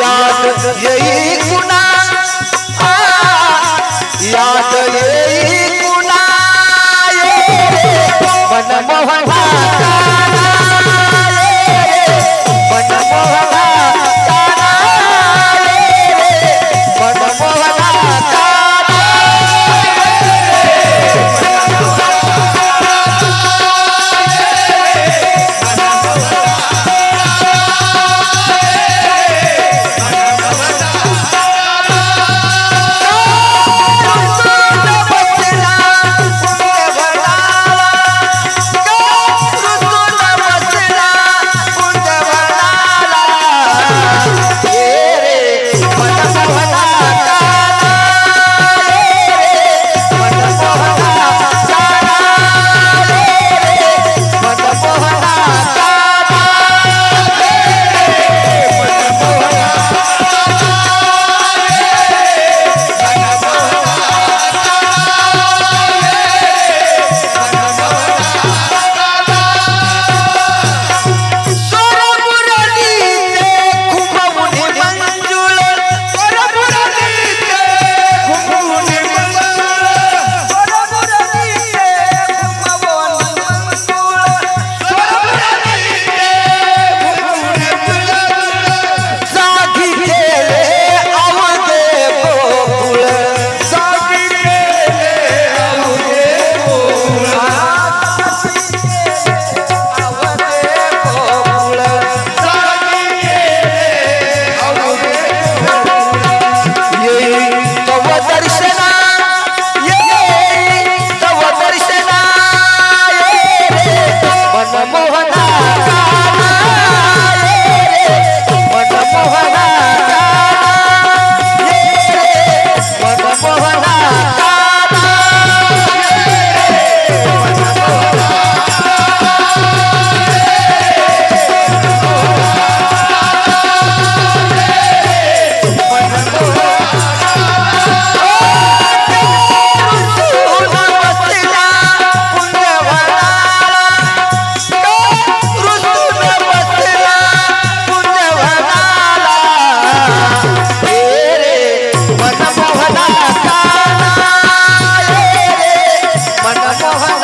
याद येई कुणा याद येई कुणा मन Bye.